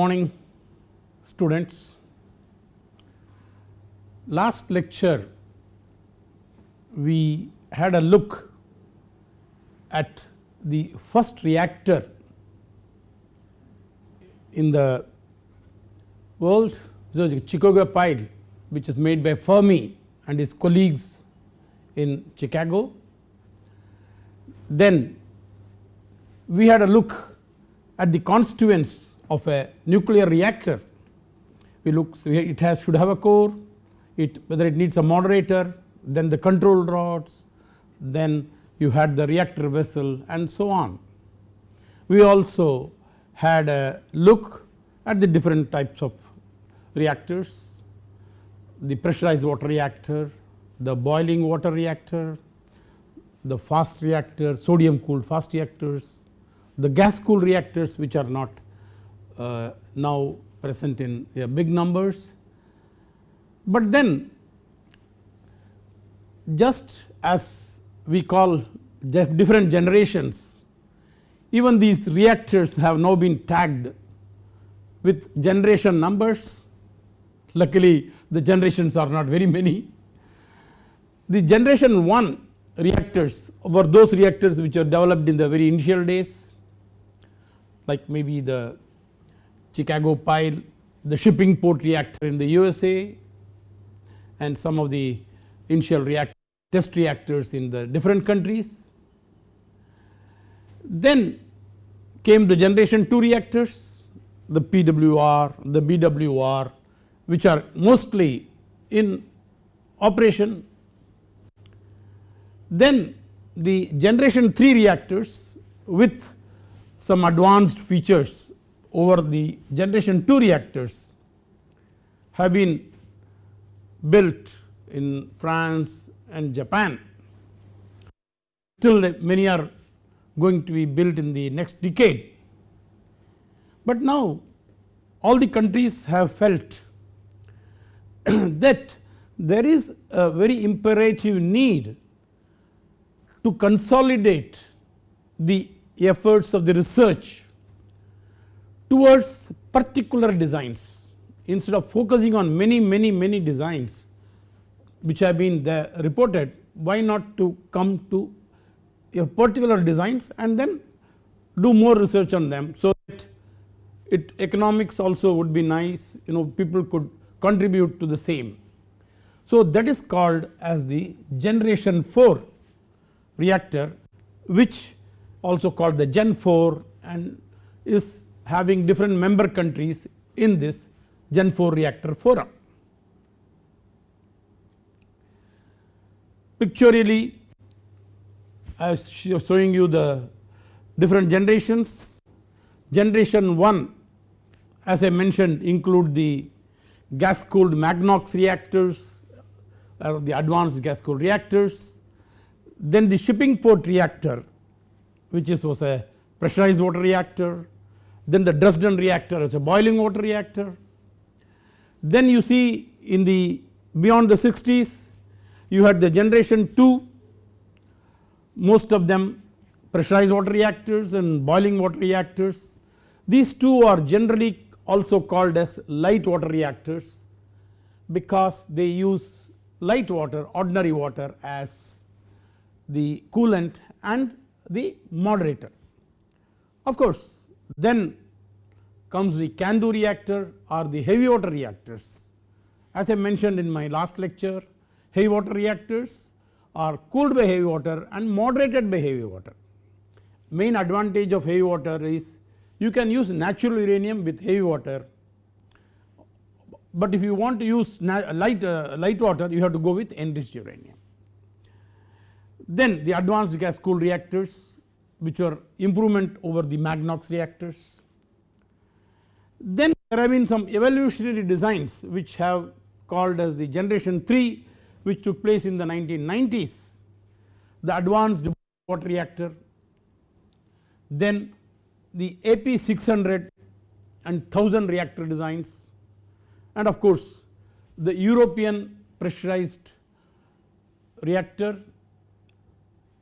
morning students. Last lecture we had a look at the first reactor in the world Chicago pile which is made by Fermi and his colleagues in Chicago. Then we had a look at the constituents of a nuclear reactor. We look it has should have a core, it whether it needs a moderator, then the control rods, then you had the reactor vessel and so on. We also had a look at the different types of reactors, the pressurized water reactor, the boiling water reactor, the fast reactor, sodium cooled fast reactors, the gas cooled reactors which are not uh, now present in uh, big numbers. But then just as we call different generations, even these reactors have now been tagged with generation numbers. Luckily, the generations are not very many. The generation 1 reactors were those reactors which are developed in the very initial days like maybe the Chicago pile, the Shippingport reactor in the USA and some of the initial reactor test reactors in the different countries. Then came the generation 2 reactors, the PWR, the BWR which are mostly in operation. Then the generation 3 reactors with some advanced features over the generation 2 reactors have been built in France and Japan. Still many are going to be built in the next decade. But now all the countries have felt that there is a very imperative need to consolidate the efforts of the research towards particular designs instead of focusing on many many many designs which have been reported why not to come to a particular designs and then do more research on them. So, that it economics also would be nice you know people could contribute to the same. So, that is called as the generation 4 reactor which also called the gen 4 and is having different member countries in this gen 4 reactor forum. Pictorially I was showing you the different generations. Generation 1 as I mentioned include the gas cooled Magnox reactors or the advanced gas cooled reactors. Then the Shippingport reactor which is was a pressurized water reactor. Then the Dresden reactor is a boiling water reactor. Then you see in the beyond the 60s you had the generation 2 most of them pressurized water reactors and boiling water reactors. These two are generally also called as light water reactors because they use light water ordinary water as the coolant and the moderator. Of course, then comes the CANDU reactor or the heavy water reactors. As I mentioned in my last lecture heavy water reactors are cooled by heavy water and moderated by heavy water. Main advantage of heavy water is you can use natural uranium with heavy water, but if you want to use light, uh, light water you have to go with enriched uranium. Then the advanced gas cooled reactors which are improvement over the Magnox reactors. Then there have been some evolutionary designs which have called as the generation 3 which took place in the 1990s, the advanced water reactor, then the AP 600 and 1000 reactor designs and of course, the European pressurized reactor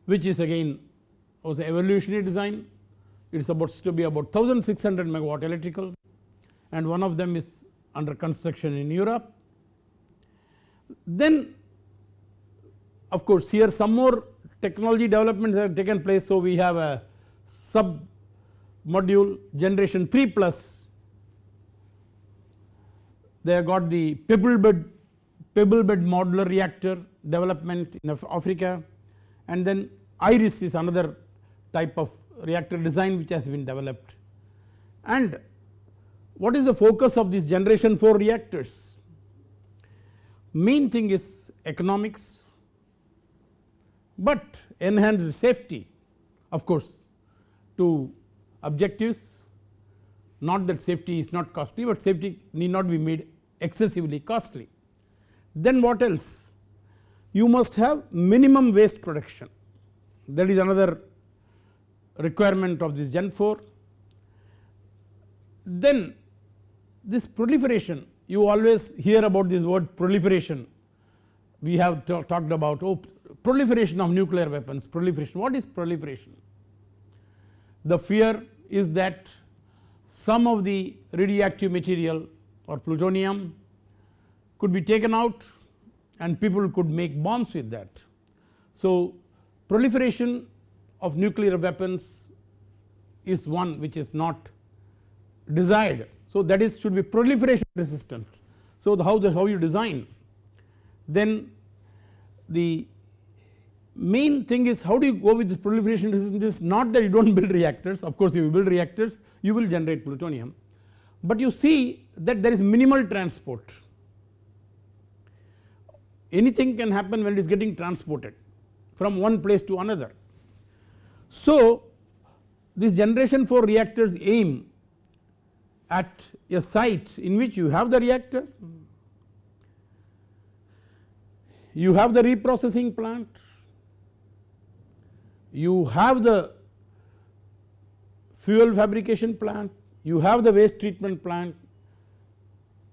which is again was evolutionary design. It is about to be about 1600 megawatt electrical and one of them is under construction in Europe. Then of course here some more technology developments have taken place. So we have a sub module generation 3 plus they have got the pebble bed pebble bed modular reactor development in Africa and then iris is another type of reactor design which has been developed and what is the focus of this generation 4 reactors main thing is economics but enhance the safety of course to objectives not that safety is not costly but safety need not be made excessively costly. Then what else you must have minimum waste production that is another requirement of this gen 4. Then this proliferation you always hear about this word proliferation we have talked about oh proliferation of nuclear weapons proliferation what is proliferation the fear is that some of the radioactive material or plutonium could be taken out and people could make bombs with that. So proliferation of nuclear weapons is one which is not desired. So that is should be proliferation resistant. So the how the how you design. Then the main thing is how do you go with this proliferation resistance? Is not that you do not build reactors. Of course you build reactors you will generate plutonium. But you see that there is minimal transport. Anything can happen when it is getting transported from one place to another. So this generation 4 reactors aim at a site in which you have the reactor, you have the reprocessing plant, you have the fuel fabrication plant, you have the waste treatment plant,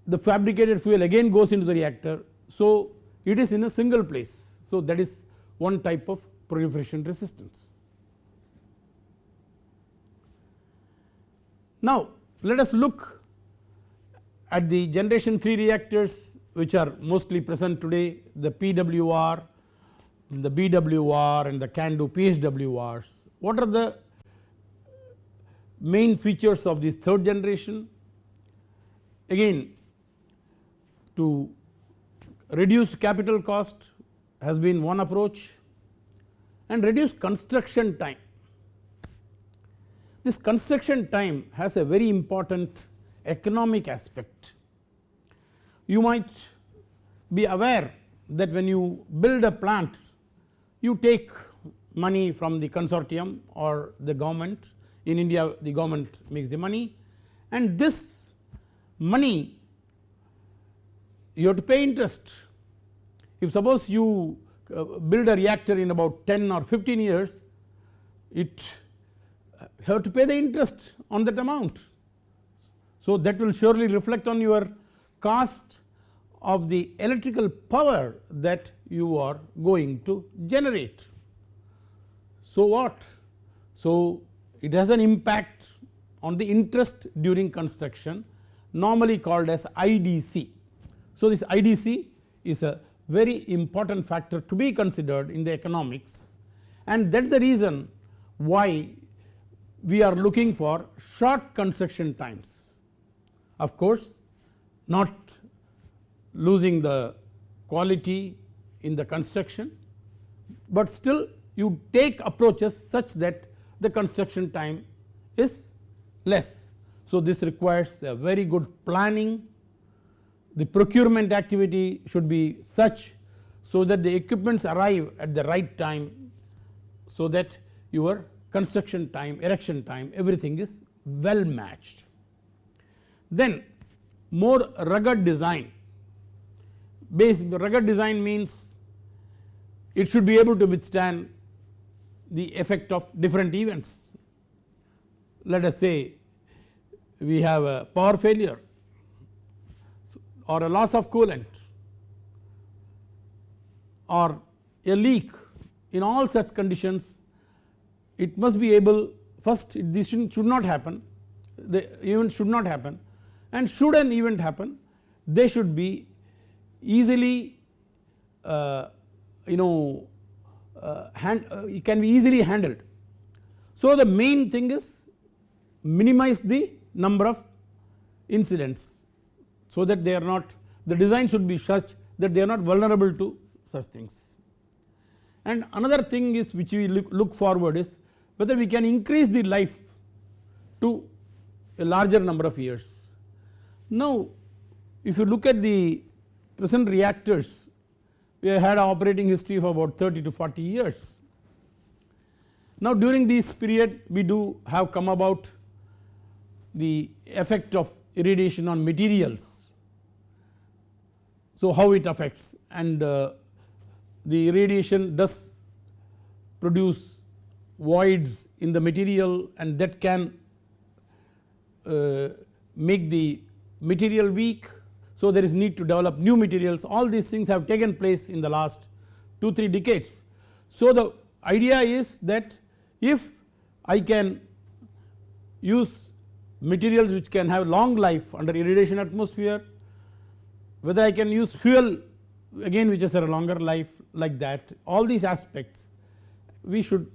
the fabricated fuel again goes into the reactor. So it is in a single place. So that is one type of proliferation resistance. Now let us look at the generation 3 reactors which are mostly present today the PWR, the BWR and the CANDU PHWRs. What are the main features of this third generation? Again to reduce capital cost has been one approach and reduce construction time. This construction time has a very important economic aspect. You might be aware that when you build a plant you take money from the consortium or the government in India the government makes the money and this money you have to pay interest. If suppose you uh, build a reactor in about 10 or 15 years, it have to pay the interest on that amount. So that will surely reflect on your cost of the electrical power that you are going to generate. So what? So it has an impact on the interest during construction normally called as IDC so, this IDC is a very important factor to be considered in the economics and that is the reason why we are looking for short construction times. Of course, not losing the quality in the construction, but still you take approaches such that the construction time is less. So, this requires a very good planning the procurement activity should be such so that the equipments arrive at the right time so that your construction time, erection time everything is well matched. Then more rugged design, base rugged design means it should be able to withstand the effect of different events. Let us say we have a power failure or a loss of coolant or a leak in all such conditions it must be able first this should not happen the event should not happen and should an event happen they should be easily uh, you know uh, hand, uh, can be easily handled. So the main thing is minimize the number of incidents so that they are not the design should be such that they are not vulnerable to such things. And another thing is which we look, look forward is whether we can increase the life to a larger number of years. Now if you look at the present reactors we have had operating history of about 30 to 40 years. Now during this period we do have come about the effect of irradiation on materials. So how it affects and uh, the irradiation does produce voids in the material and that can uh, make the material weak. So there is need to develop new materials all these things have taken place in the last 2 3 decades. So the idea is that if I can use materials which can have long life under irradiation atmosphere whether I can use fuel again which has a longer life like that all these aspects we should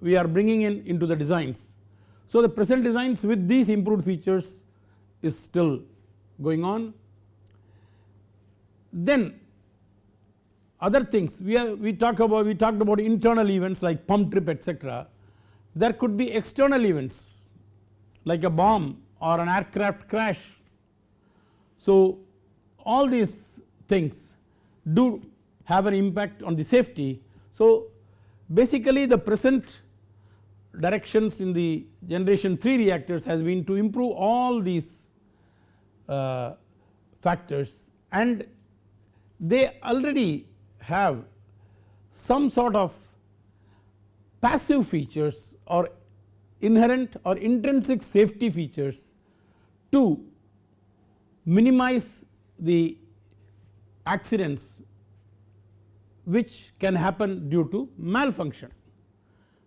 we are bringing in into the designs. So the present designs with these improved features is still going on. Then other things we are we talk about we talked about internal events like pump trip etc. There could be external events like a bomb or an aircraft crash. So all these things do have an impact on the safety. So basically the present directions in the generation 3 reactors has been to improve all these uh, factors and they already have some sort of passive features or inherent or intrinsic safety features to minimize the accidents which can happen due to malfunction.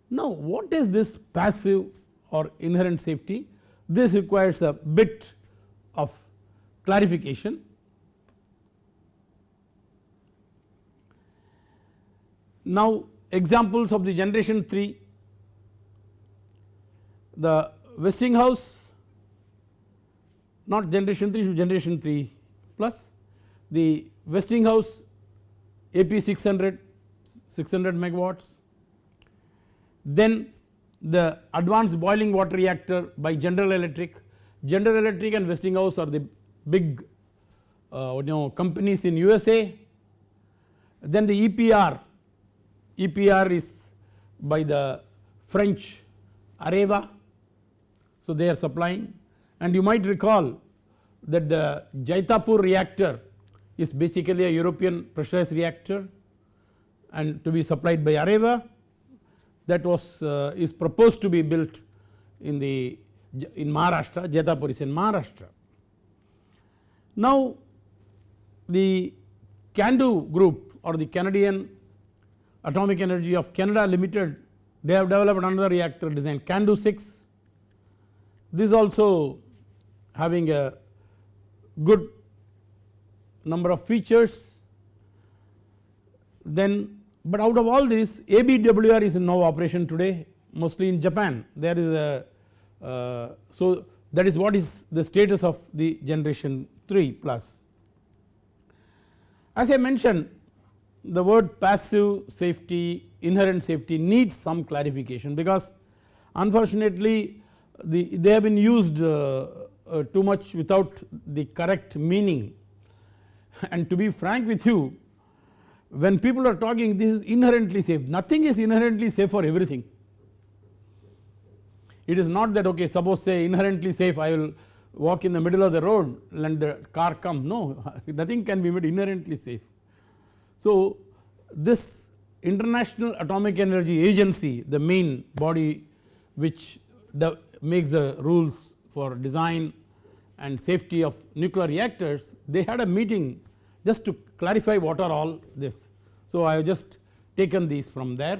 Now what is this passive or inherent safety? This requires a bit of clarification. Now examples of the generation 3 the Westinghouse not generation 3 generation 3 plus the Westinghouse AP 600 600 megawatts then the advanced boiling water reactor by General Electric, General Electric and Westinghouse are the big uh, you know companies in USA. Then the EPR, EPR is by the French Areva, so they are supplying. And you might recall that the Jaitapur reactor is basically a European pressurized reactor and to be supplied by Areva that was uh, is proposed to be built in the in Maharashtra, Jaitapur is in Maharashtra. Now the CANDU group or the Canadian Atomic Energy of Canada Limited they have developed another reactor design CANDU 6 this also having a good number of features then but out of all this ABWR is in no operation today mostly in Japan there is a uh, so that is what is the status of the generation 3 plus. As I mentioned the word passive safety inherent safety needs some clarification because unfortunately the, they have been used uh, uh, too much without the correct meaning and to be frank with you when people are talking this is inherently safe nothing is inherently safe for everything. It is not that okay suppose say inherently safe I will walk in the middle of the road and the car come no nothing can be made inherently safe. So this international atomic energy agency the main body which the makes the rules for design and safety of nuclear reactors they had a meeting just to clarify what are all this. So I have just taken these from there.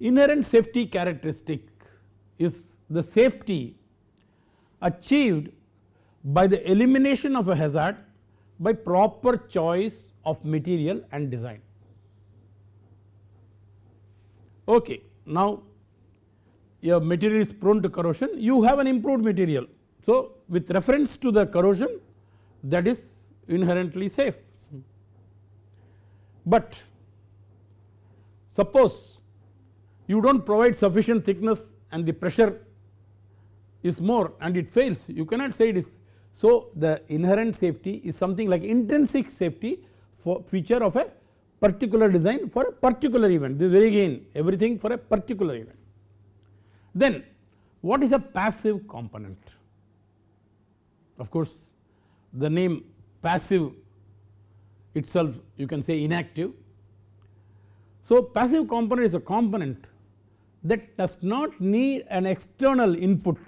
Inherent safety characteristic is the safety achieved by the elimination of a hazard by proper choice of material and design. Okay. Now, your material is prone to corrosion you have an improved material. So, with reference to the corrosion that is inherently safe. But suppose you do not provide sufficient thickness and the pressure is more and it fails you cannot say it is. So, the inherent safety is something like intrinsic safety for feature of a particular design for a particular event this very again everything for a particular event. Then what is a passive component? Of course, the name passive itself you can say inactive. So, passive component is a component that does not need an external input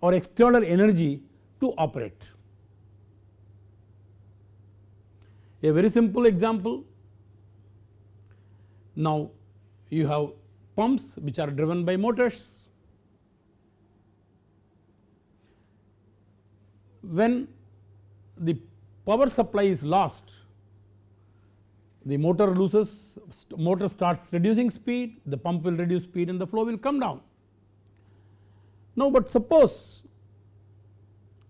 or external energy to operate. A very simple example now you have pumps which are driven by motors. When the power supply is lost the motor loses motor starts reducing speed the pump will reduce speed and the flow will come down. Now but suppose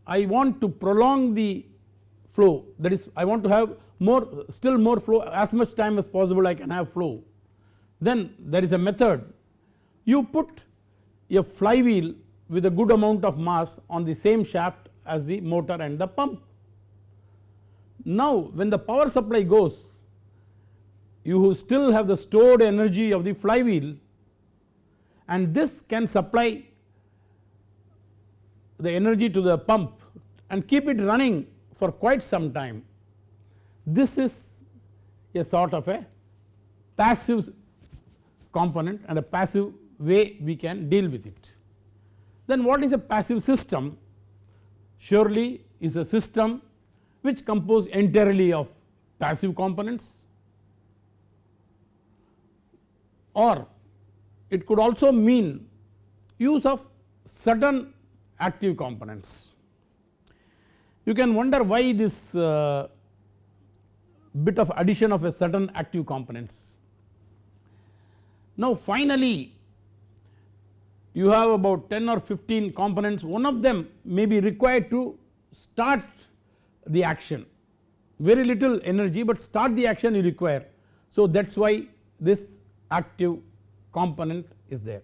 I want to prolong the flow that is I want to have more still more flow as much time as possible I can have flow. Then there is a method. You put a flywheel with a good amount of mass on the same shaft as the motor and the pump. Now when the power supply goes you who still have the stored energy of the flywheel and this can supply the energy to the pump and keep it running for quite some time. This is a sort of a passive component and a passive way we can deal with it. Then what is a passive system? Surely is a system which compose entirely of passive components or it could also mean use of certain active components. You can wonder why this uh, bit of addition of a certain active components. Now finally you have about 10 or 15 components one of them may be required to start the action very little energy but start the action you require. So that is why this active component is there.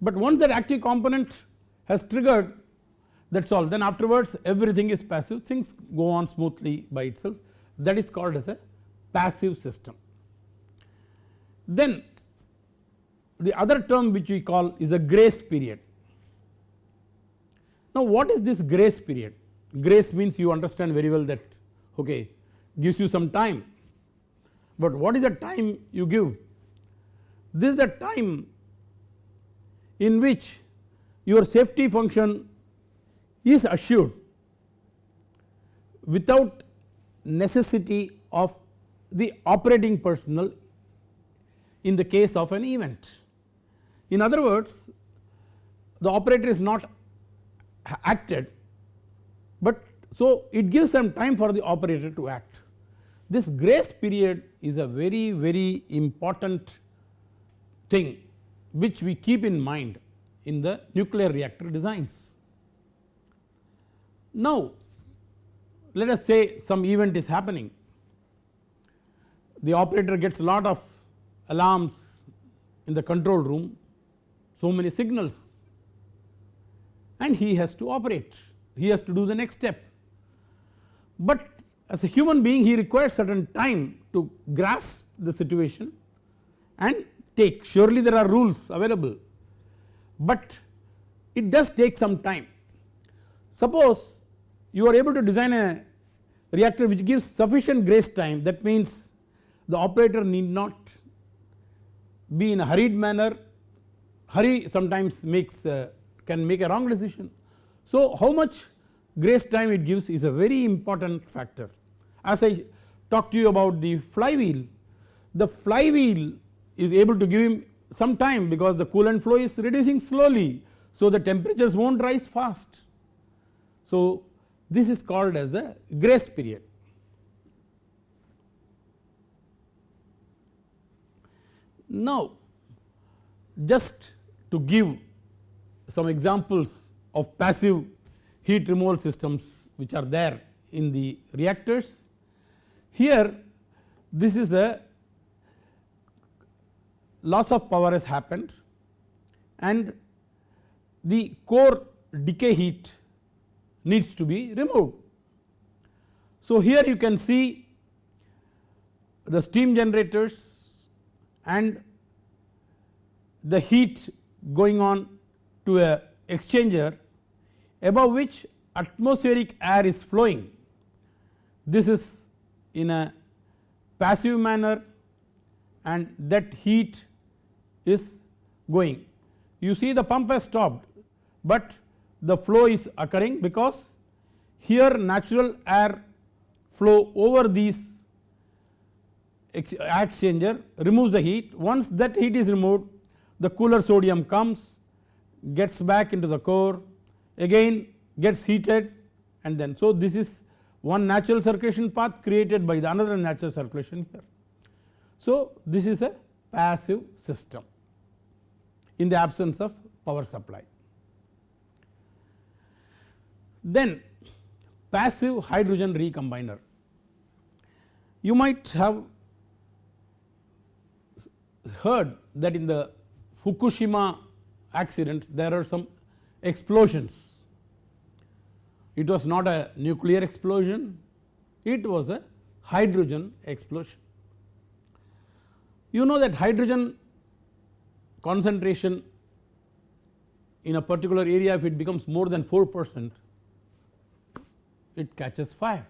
But once that active component has triggered that is all then afterwards everything is passive things go on smoothly by itself that is called as a passive system. Then the other term which we call is a grace period. Now what is this grace period? grace means you understand very well that okay gives you some time but what is the time you give this is a time in which your safety function is assured without necessity of the operating personnel in the case of an event. In other words the operator is not acted but so it gives some time for the operator to act. This grace period is a very very important thing which we keep in mind in the nuclear reactor designs. Now let us say some event is happening the operator gets a lot of alarms in the control room so many signals and he has to operate he has to do the next step. But as a human being he requires certain time to grasp the situation and take. Surely there are rules available. But it does take some time. Suppose you are able to design a reactor which gives sufficient grace time. That means the operator need not be in a hurried manner. Hurry sometimes makes uh, can make a wrong decision. So how much grace time it gives is a very important factor. As I talked to you about the flywheel, the flywheel is able to give him some time because the coolant flow is reducing slowly so the temperatures will not rise fast. So this is called as a grace period. Now just to give some examples of passive heat removal systems which are there in the reactors. Here this is a loss of power has happened and the core decay heat needs to be removed. So here you can see the steam generators and the heat going on to a exchanger above which atmospheric air is flowing. This is in a passive manner and that heat is going. You see the pump has stopped, but the flow is occurring because here natural air flow over these exchanger removes the heat. Once that heat is removed the cooler sodium comes gets back into the core again gets heated and then so this is one natural circulation path created by the another natural circulation here. So this is a passive system in the absence of power supply. Then passive hydrogen recombiner you might have heard that in the Fukushima accident there are some explosions. It was not a nuclear explosion, it was a hydrogen explosion. You know that hydrogen concentration in a particular area if it becomes more than 4 percent it catches fire.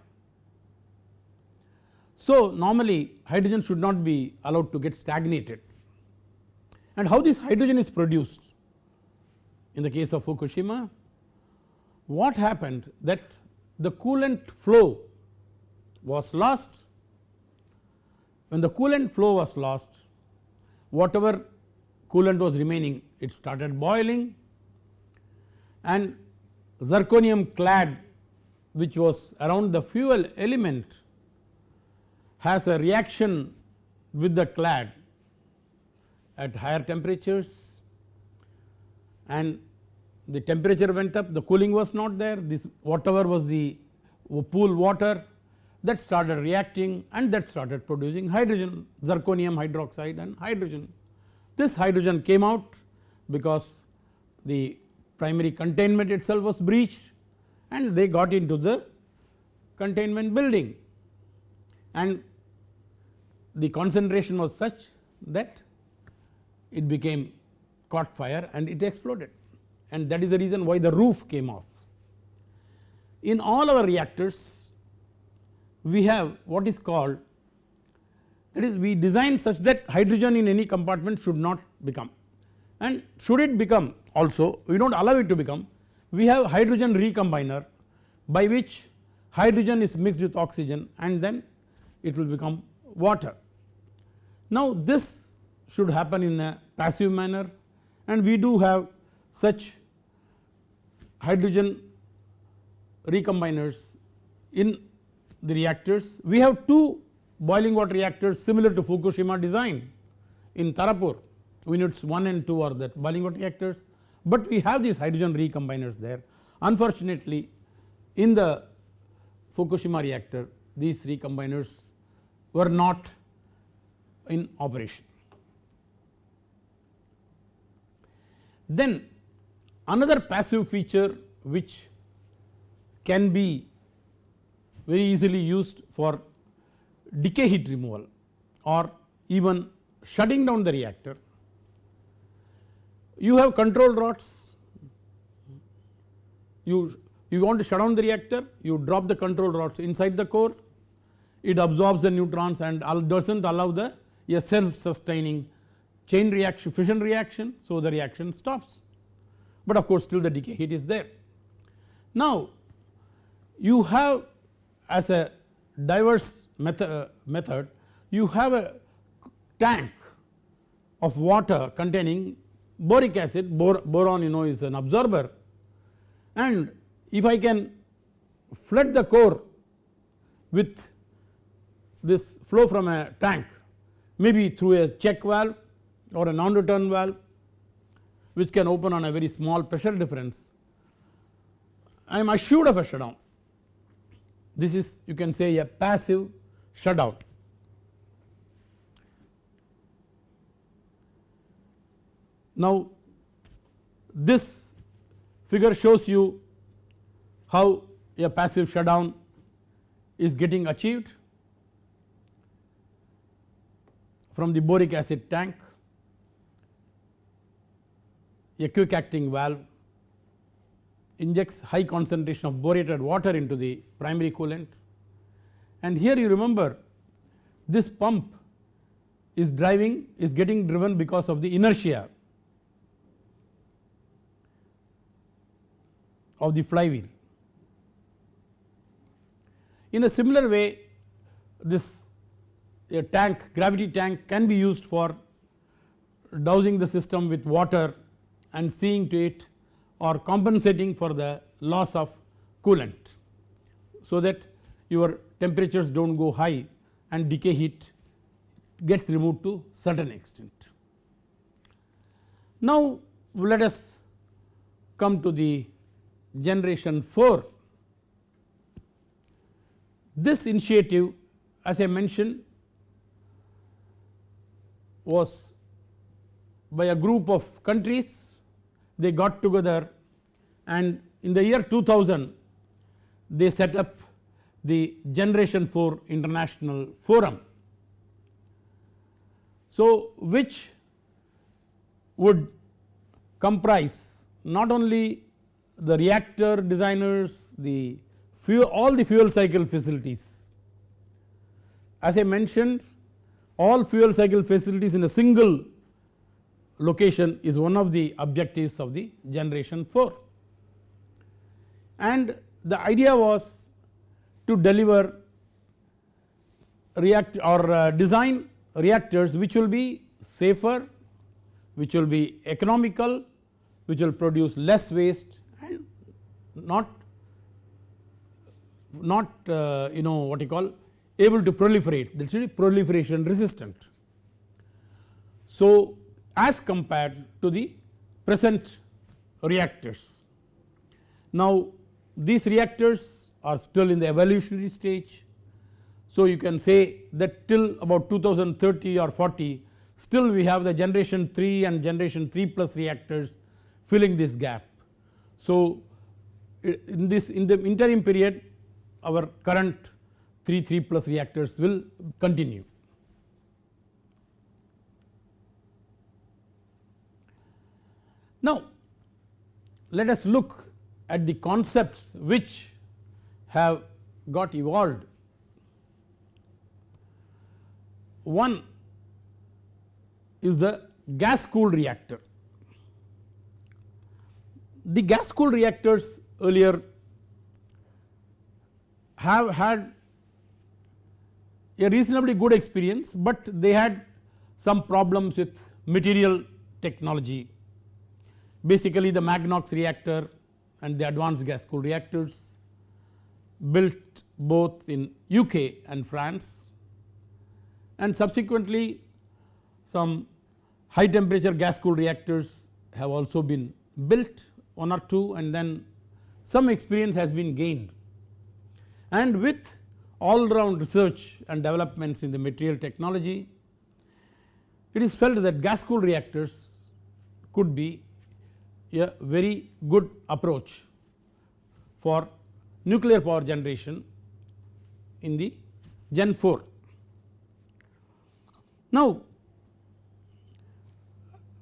So normally hydrogen should not be allowed to get stagnated. And how this hydrogen is produced? In the case of Fukushima what happened? That the coolant flow was lost. When the coolant flow was lost whatever coolant was remaining. It started boiling. And zirconium clad which was around the fuel element has a reaction with the clad at higher temperatures. And the temperature went up. The cooling was not there. This whatever was the pool water that started reacting and that started producing hydrogen zirconium hydroxide and hydrogen. This hydrogen came out because the primary containment itself was breached and they got into the containment building and the concentration was such that it became caught fire and it exploded and that is the reason why the roof came off. In all our reactors we have what is called that is we design such that hydrogen in any compartment should not become and should it become also we do not allow it to become we have hydrogen recombiner by which hydrogen is mixed with oxygen and then it will become water. Now this should happen in a passive manner and we do have such hydrogen recombiners in the reactors. We have two boiling water reactors similar to Fukushima design in Tarapur units 1 and 2 are that boiling water reactors, but we have these hydrogen recombiners there. Unfortunately in the Fukushima reactor these recombiners were not in operation. Then another passive feature which can be very easily used for decay heat removal or even shutting down the reactor. You have control rods, you, you want to shut down the reactor, you drop the control rods inside the core, it absorbs the neutrons and does not allow the a self sustaining chain reaction fission reaction so the reaction stops but of course still the decay heat is there. Now you have as a diverse method, uh, method you have a tank of water containing boric acid bor boron you know is an absorber. And if I can flood the core with this flow from a tank maybe through a check valve or a non return valve which can open on a very small pressure difference I am assured of a shutdown this is you can say a passive shutdown. Now this figure shows you how a passive shutdown is getting achieved from the boric acid tank a quick acting valve injects high concentration of borated water into the primary coolant and here you remember this pump is driving is getting driven because of the inertia of the flywheel. In a similar way this a tank gravity tank can be used for dousing the system with water and seeing to it or compensating for the loss of coolant. So that your temperatures do not go high and decay heat gets removed to certain extent. Now let us come to the generation 4. This initiative as I mentioned was by a group of countries they got together and in the year 2000 they set up the generation 4 international forum. So which would comprise not only the reactor designers, the fuel all the fuel cycle facilities. As I mentioned all fuel cycle facilities in a single location is one of the objectives of the generation 4 and the idea was to deliver react or uh, design reactors which will be safer, which will be economical, which will produce less waste and not not uh, you know what you call able to proliferate that should be proliferation resistant. So as compared to the present reactors. Now these reactors are still in the evolutionary stage. So you can say that till about 2030 or 40 still we have the generation 3 and generation 3 plus reactors filling this gap. So in this in the interim period our current 3 3 plus reactors will continue. Now let us look at the concepts which have got evolved. One is the gas cooled reactor. The gas cooled reactors earlier have had a reasonably good experience, but they had some problems with material technology basically the Magnox reactor and the advanced gas cooled reactors built both in UK and France. And subsequently some high temperature gas cooled reactors have also been built one or two and then some experience has been gained. And with all round research and developments in the material technology it is felt that gas cooled reactors could be a very good approach for nuclear power generation in the Gen 4. Now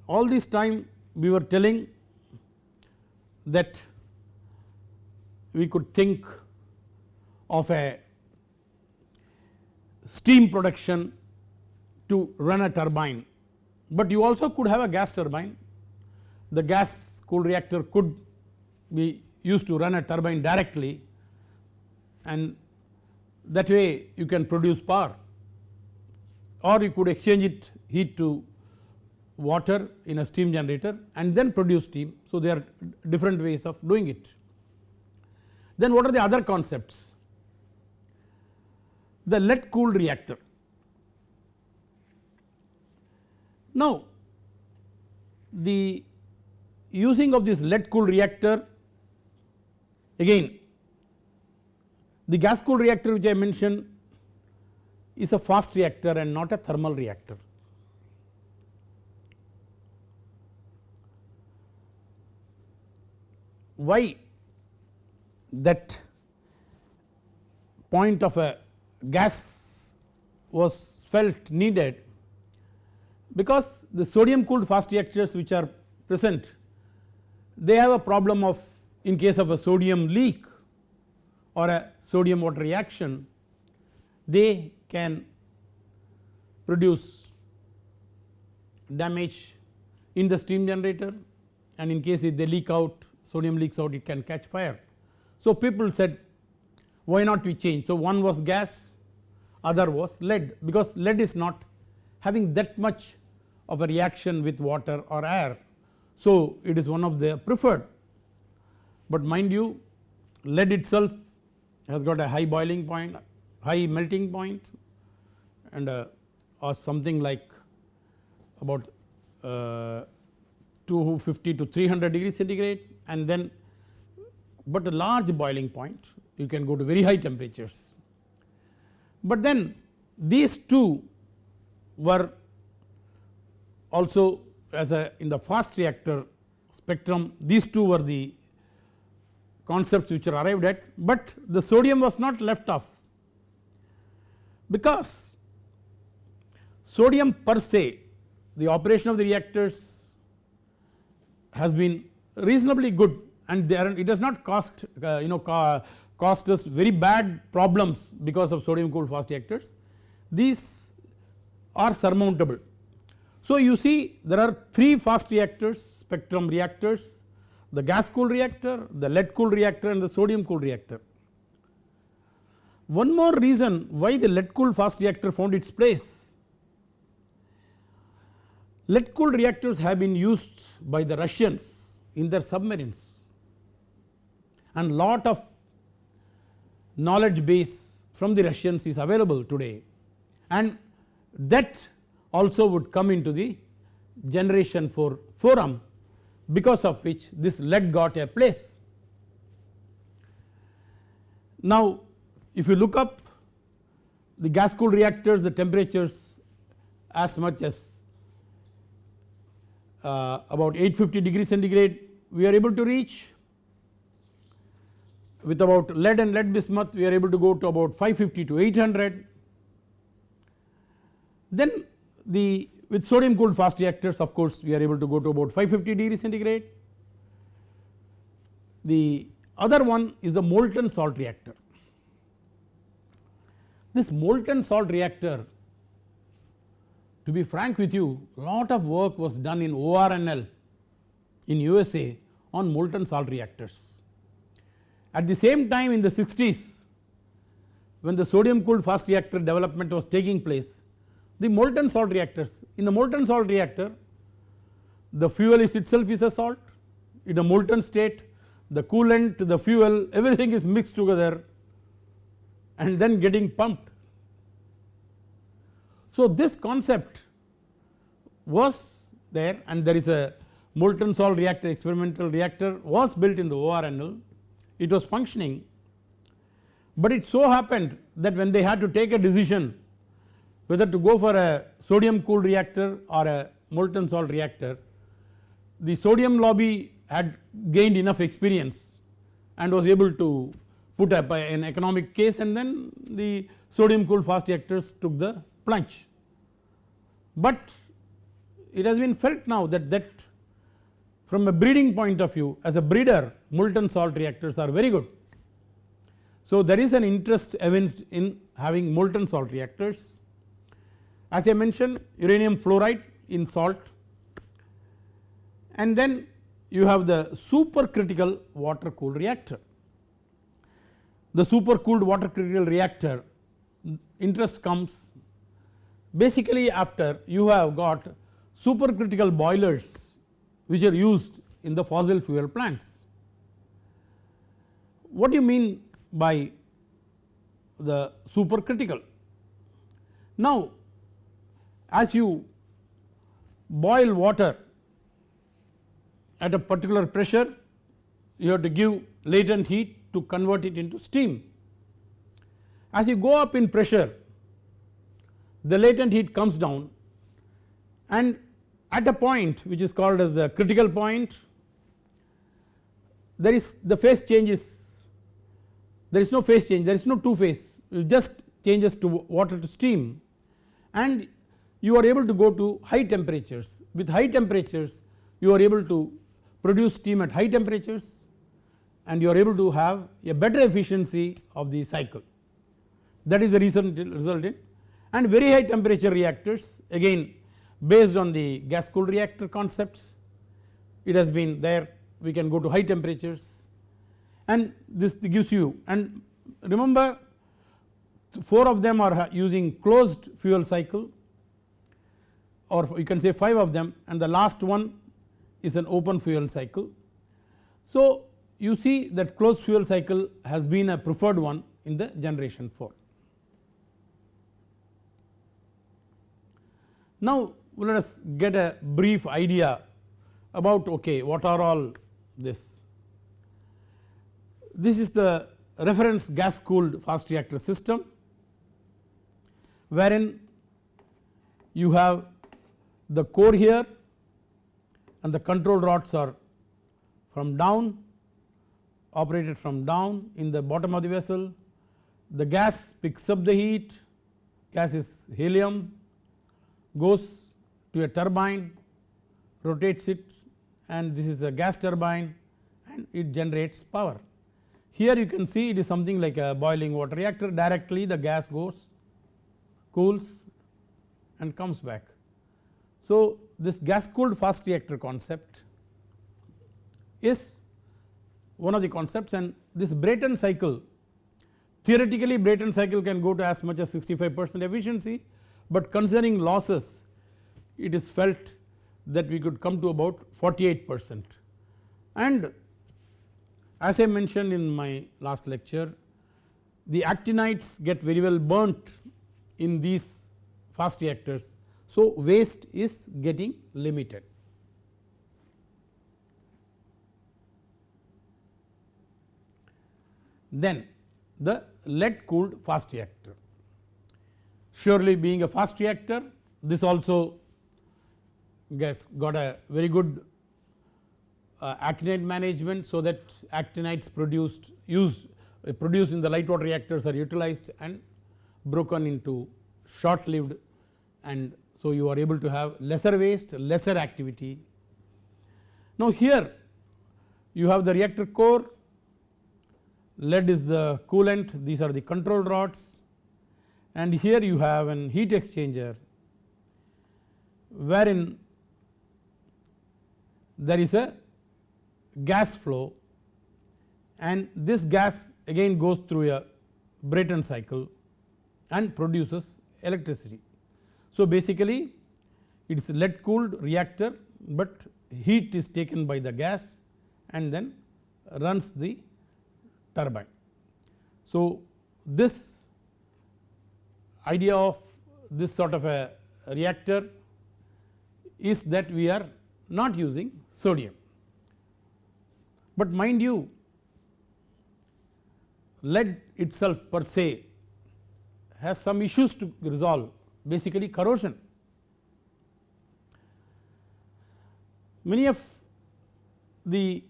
all this time we were telling that we could think of a steam production to run a turbine, but you also could have a gas turbine. The gas cooled reactor could be used to run a turbine directly and that way you can produce power or you could exchange it heat to water in a steam generator and then produce steam. So there are different ways of doing it. Then what are the other concepts? The lead cooled reactor. Now the using of this lead cooled reactor again the gas cooled reactor which I mentioned is a fast reactor and not a thermal reactor. Why that point of a gas was felt needed because the sodium cooled fast reactors which are present they have a problem of in case of a sodium leak or a sodium water reaction they can produce damage in the steam generator and in case if they leak out sodium leaks out it can catch fire. So people said why not we change so one was gas other was lead because lead is not having that much of a reaction with water or air. So it is one of the preferred but mind you lead itself has got a high boiling point high melting point and uh, or something like about uh, 250 to 300 degree centigrade and then but a large boiling point you can go to very high temperatures. But then these two were also as a in the fast reactor spectrum these two were the concepts which are arrived at, but the sodium was not left off. Because sodium per se the operation of the reactors has been reasonably good and there it does not cost uh, you know cost us very bad problems because of sodium cooled fast reactors. These are surmountable so you see there are 3 fast reactors spectrum reactors the gas cooled reactor, the lead cooled reactor and the sodium cooled reactor. One more reason why the lead cooled fast reactor found its place. Lead cooled reactors have been used by the Russians in their submarines and lot of knowledge base from the Russians is available today and that also would come into the generation 4 forum because of which this lead got a place. Now if you look up the gas cooled reactors the temperatures as much as uh, about 850 degree centigrade we are able to reach with about lead and lead bismuth we are able to go to about 550 to 800 then the with sodium cooled fast reactors of course we are able to go to about 550 degree centigrade. The other one is the molten salt reactor. This molten salt reactor to be frank with you a lot of work was done in ORNL in USA on molten salt reactors. At the same time in the 60s when the sodium cooled fast reactor development was taking place the molten salt reactors. In the molten salt reactor the fuel is itself is a salt in a molten state the coolant the fuel everything is mixed together and then getting pumped. So this concept was there and there is a molten salt reactor experimental reactor was built in the ORNL it was functioning but it so happened that when they had to take a decision whether to go for a sodium cooled reactor or a molten salt reactor. The sodium lobby had gained enough experience and was able to put up an economic case and then the sodium cooled fast reactors took the plunge. But it has been felt now that that from a breeding point of view as a breeder molten salt reactors are very good. So there is an interest evinced in having molten salt reactors as I mentioned uranium fluoride in salt and then you have the supercritical water cooled reactor. The super cooled water critical reactor interest comes basically after you have got supercritical boilers which are used in the fossil fuel plants. what do you mean by the supercritical? Now as you boil water at a particular pressure you have to give latent heat to convert it into steam. As you go up in pressure the latent heat comes down and at a point which is called as the critical point there is the phase changes there is no phase change there is no two phase it just changes to water to steam and you are able to go to high temperatures. With high temperatures you are able to produce steam at high temperatures and you are able to have a better efficiency of the cycle. That is the reason result in. And very high temperature reactors again based on the gas cooled reactor concepts it has been there. We can go to high temperatures. And this gives you and remember 4 of them are using closed fuel cycle or you can say 5 of them and the last one is an open fuel cycle. So you see that closed fuel cycle has been a preferred one in the generation 4. Now let us get a brief idea about okay what are all this. This is the reference gas cooled fast reactor system wherein you have the core here and the control rods are from down operated from down in the bottom of the vessel. The gas picks up the heat, gas is helium goes to a turbine rotates it and this is a gas turbine and it generates power. Here you can see it is something like a boiling water reactor directly the gas goes cools and comes back. So this gas cooled fast reactor concept is one of the concepts and this Brayton cycle theoretically Brayton cycle can go to as much as 65 percent efficiency but concerning losses it is felt that we could come to about 48 percent and as I mentioned in my last lecture the actinides get very well burnt in these fast reactors. So waste is getting limited. Then the lead cooled fast reactor surely being a fast reactor this also gets got a very good uh, actinide management so that actinides produced used uh, produced in the light water reactors are utilized and broken into short lived and so you are able to have lesser waste lesser activity. Now here you have the reactor core lead is the coolant these are the control rods and here you have an heat exchanger wherein there is a gas flow and this gas again goes through a Brayton cycle and produces electricity. So basically it is lead cooled reactor but heat is taken by the gas and then runs the turbine. So this idea of this sort of a reactor is that we are not using sodium. But mind you lead itself per se has some issues to resolve basically corrosion. Many of the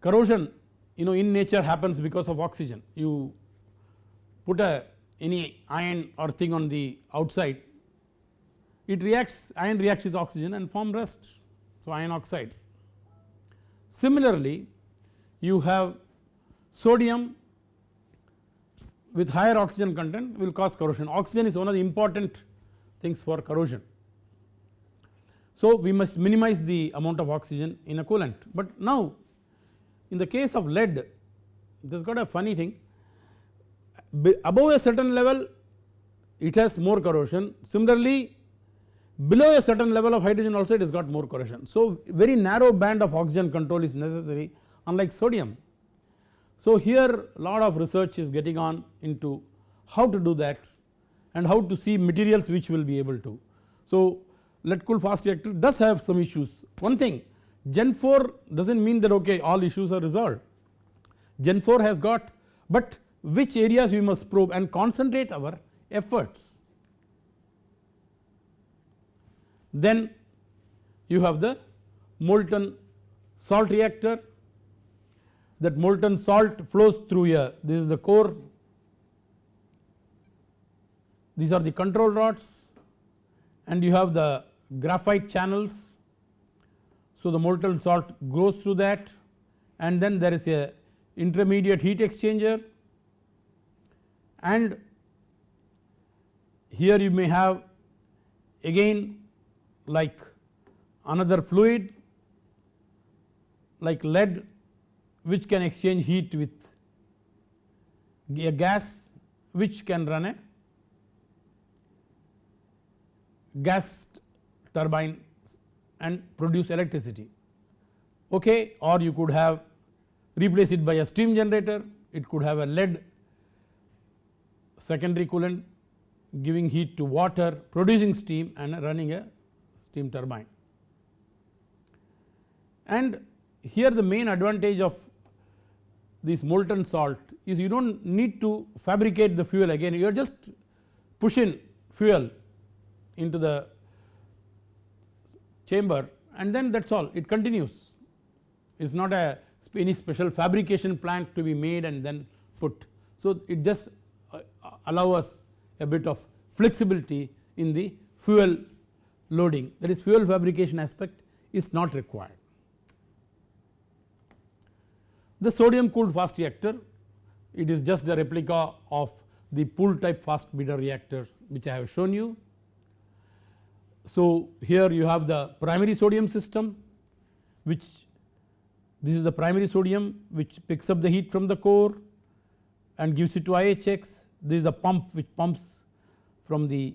corrosion you know in nature happens because of oxygen you put a any iron or thing on the outside it reacts iron reacts with oxygen and form rust so iron oxide. Similarly you have sodium with higher oxygen content will cause corrosion oxygen is one of the important things for corrosion. So we must minimize the amount of oxygen in a coolant but now in the case of lead this got a funny thing above a certain level it has more corrosion similarly below a certain level of hydrogen also it has got more corrosion. So very narrow band of oxygen control is necessary unlike sodium. So here lot of research is getting on into how to do that and how to see materials which will be able to. So lead cool fast reactor does have some issues one thing Gen 4 does not mean that okay all issues are resolved Gen 4 has got but which areas we must probe and concentrate our efforts. Then you have the molten salt reactor that molten salt flows through here. This is the core. These are the control rods and you have the graphite channels. So the molten salt goes through that and then there is a intermediate heat exchanger. And here you may have again like another fluid like lead which can exchange heat with a gas which can run a gas turbine and produce electricity okay or you could have replace it by a steam generator it could have a lead secondary coolant giving heat to water producing steam and running a steam turbine. And here the main advantage of this molten salt is you do not need to fabricate the fuel again you are just pushing fuel into the chamber and then that is all it continues it is not a any special fabrication plant to be made and then put. So it just uh, allow us a bit of flexibility in the fuel loading that is fuel fabrication aspect is not required. The sodium cooled fast reactor it is just a replica of the pool type fast breeder reactors which I have shown you. So here you have the primary sodium system which this is the primary sodium which picks up the heat from the core and gives it to IHX this is the pump which pumps from the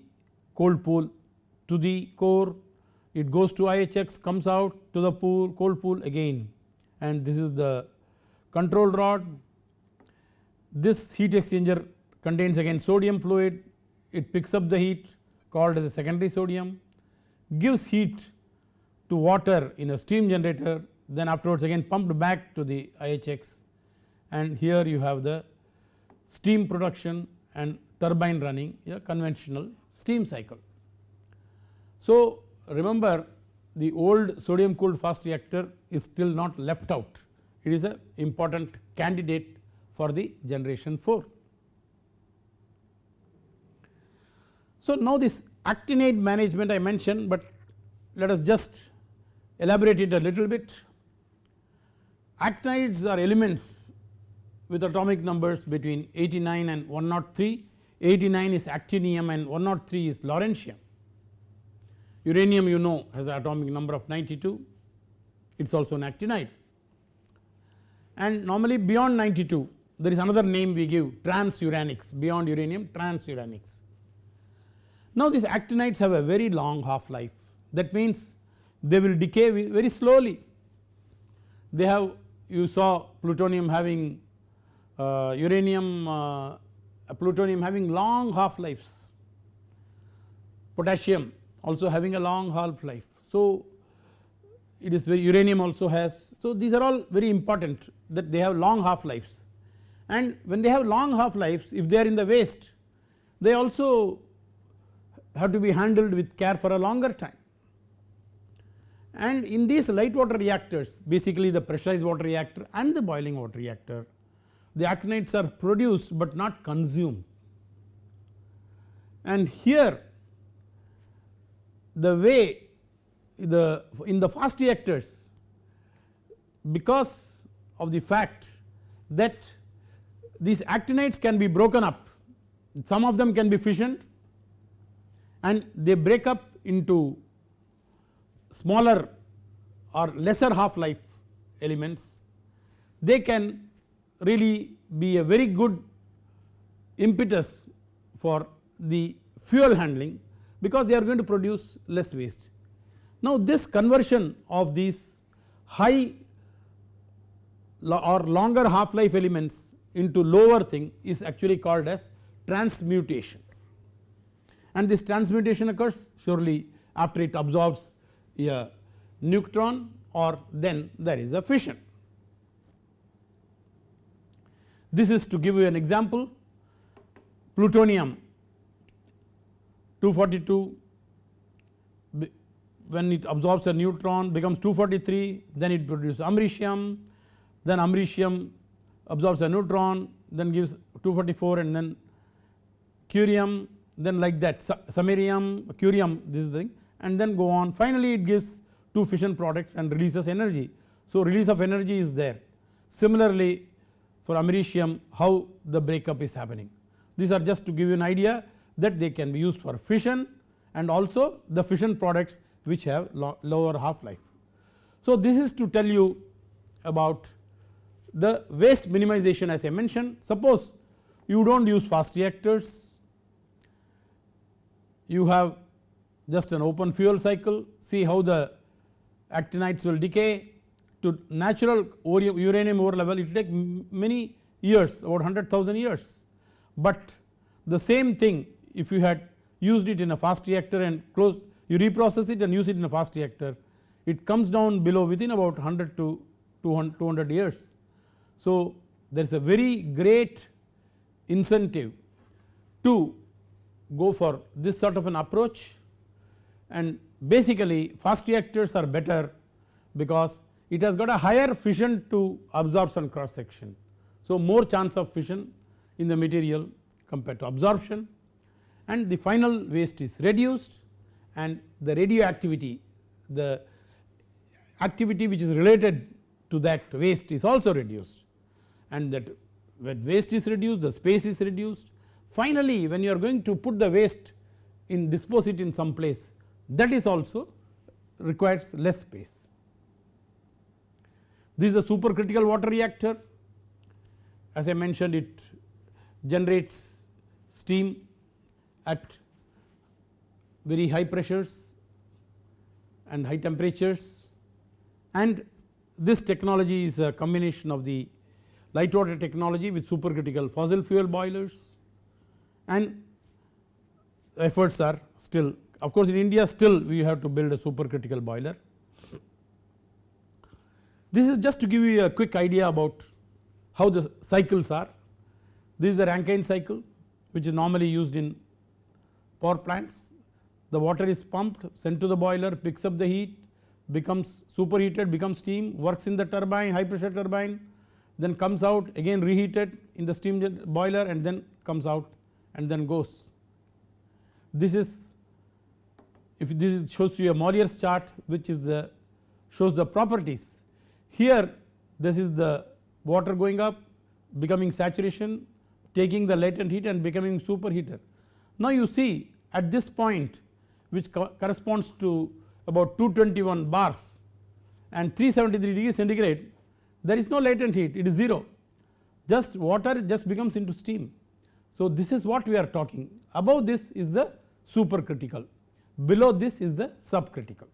cold pool to the core. It goes to IHX comes out to the pool cold pool again. And this is the control rod. This heat exchanger contains again sodium fluid it picks up the heat called as a secondary sodium gives heat to water in a steam generator then afterwards again pumped back to the IHX and here you have the steam production and turbine running a conventional steam cycle. So remember the old sodium cooled fast reactor is still not left out it is a important candidate for the generation 4. So now this actinide management I mentioned, but let us just elaborate it a little bit. Actinides are elements with atomic numbers between 89 and 103, 89 is actinium and 103 is lawrencium. Uranium you know has an atomic number of 92, it is also an actinide. And normally beyond 92 there is another name we give transuranics beyond uranium transuranics. Now these actinides have a very long half life that means they will decay very slowly. They have you saw plutonium having uh, uranium uh, plutonium having long half lives, potassium also having a long half life. So it is very uranium also has so these are all very important that they have long half lives and when they have long half lives if they are in the waste they also have to be handled with care for a longer time. And in these light water reactors basically the pressurized water reactor and the boiling water reactor the actinides are produced but not consumed. And here the way the in the fast reactors because of the fact that these actinides can be broken up some of them can be fissioned and they break up into smaller or lesser half life elements they can really be a very good impetus for the fuel handling because they are going to produce less waste. Now this conversion of these high or longer half life elements into lower thing is actually called as transmutation and this transmutation occurs surely after it absorbs a neutron or then there is a fission. This is to give you an example plutonium 242 when it absorbs a neutron becomes 243 then it produces americium then americium absorbs a neutron then gives 244 and then curium then like that samarium curium this thing and then go on. Finally it gives two fission products and releases energy. So release of energy is there. Similarly for americium how the breakup is happening. These are just to give you an idea that they can be used for fission and also the fission products which have lower half life. So this is to tell you about the waste minimization as I mentioned. Suppose you do not use fast reactors. You have just an open fuel cycle. See how the actinides will decay. To natural uranium ore level it will take many years about 100,000 years. But the same thing if you had used it in a fast reactor and close you reprocess it and use it in a fast reactor it comes down below within about 100 to 200 years. So there is a very great incentive to go for this sort of an approach and basically fast reactors are better because it has got a higher fission to absorption cross section. So more chance of fission in the material compared to absorption and the final waste is reduced and the radioactivity the activity which is related to that waste is also reduced and that when waste is reduced the space is reduced. Finally when you are going to put the waste in dispose it in some place that is also requires less space. This is a supercritical water reactor as I mentioned it generates steam at very high pressures and high temperatures and this technology is a combination of the light water technology with supercritical fossil fuel boilers and efforts are still of course in India still we have to build a supercritical boiler. This is just to give you a quick idea about how the cycles are. This is the Rankine cycle which is normally used in power plants. The water is pumped sent to the boiler picks up the heat becomes superheated becomes steam works in the turbine high pressure turbine then comes out again reheated in the steam boiler and then comes out and then goes. This is if this shows you a Mollier's chart which is the shows the properties here this is the water going up becoming saturation taking the latent heat and becoming superheater. Now you see at this point which co corresponds to about 221 bars and 373 degree centigrade there is no latent heat it is 0 just water just becomes into steam. So this is what we are talking above this is the supercritical below this is the subcritical.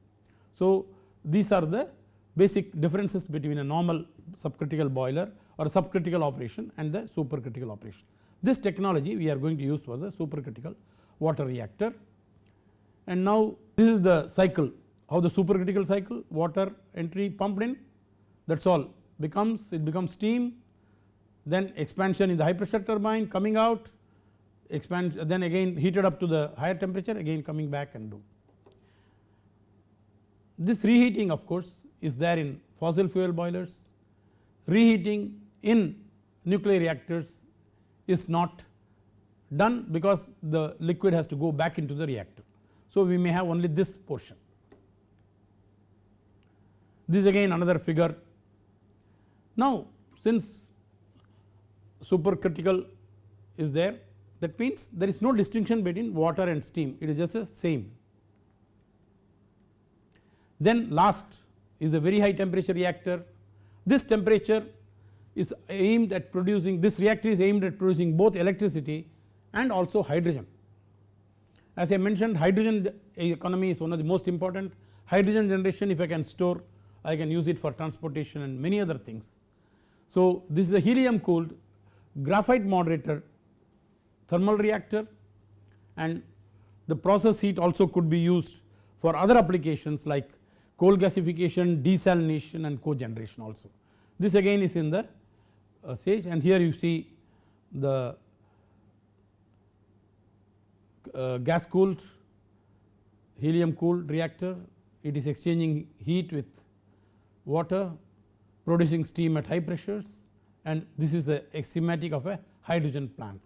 So these are the basic differences between a normal subcritical boiler or subcritical operation and the supercritical operation. This technology we are going to use for the supercritical water reactor and now this is the cycle how the supercritical cycle water entry pumped in that is all becomes it becomes steam then expansion in the high pressure turbine coming out expand then again heated up to the higher temperature again coming back and do. This reheating of course is there in fossil fuel boilers, reheating in nuclear reactors is not done because the liquid has to go back into the reactor. So we may have only this portion. This is again another figure. Now since supercritical is there that means there is no distinction between water and steam it is just the same. Then last is a very high temperature reactor this temperature is aimed at producing this reactor is aimed at producing both electricity and also hydrogen. As I mentioned hydrogen economy is one of the most important hydrogen generation if I can store I can use it for transportation and many other things. So, this is a helium cooled graphite moderator thermal reactor and the process heat also could be used for other applications like coal gasification, desalination and cogeneration also. This again is in the uh, stage and here you see the Uh, gas cooled helium cooled reactor. It is exchanging heat with water producing steam at high pressures and this is the schematic of a hydrogen plant.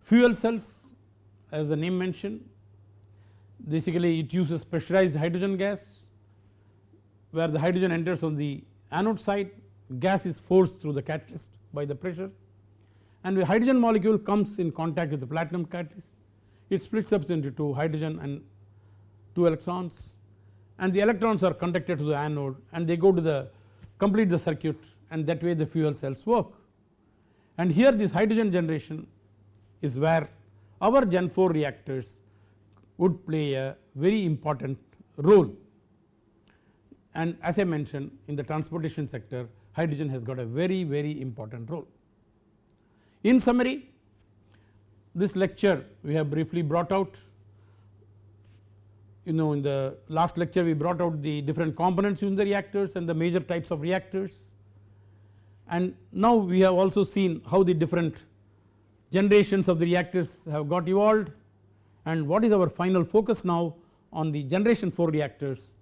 Fuel cells as the name mentioned basically it uses pressurized hydrogen gas where the hydrogen enters on the anode side. Gas is forced through the catalyst by the pressure and the hydrogen molecule comes in contact with the platinum catalyst it splits up into 2 hydrogen and 2 electrons and the electrons are conducted to the anode and they go to the complete the circuit and that way the fuel cells work. And here this hydrogen generation is where our Gen 4 reactors would play a very important role and as I mentioned in the transportation sector hydrogen has got a very very important role. In summary this lecture we have briefly brought out. You know in the last lecture we brought out the different components using the reactors and the major types of reactors. And now we have also seen how the different generations of the reactors have got evolved. And what is our final focus now on the generation 4 reactors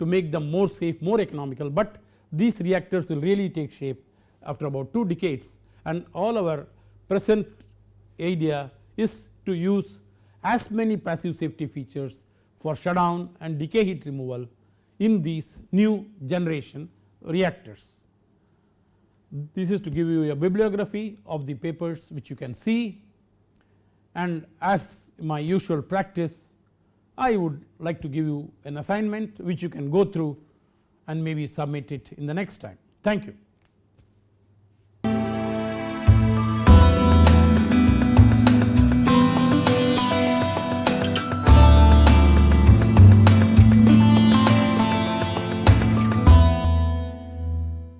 to make them more safe more economical. But these reactors will really take shape after about 2 decades. And all our present idea is to use as many passive safety features for shutdown and decay heat removal in these new generation reactors. This is to give you a bibliography of the papers which you can see and as my usual practice I would like to give you an assignment which you can go through and maybe submit it in the next time. Thank you.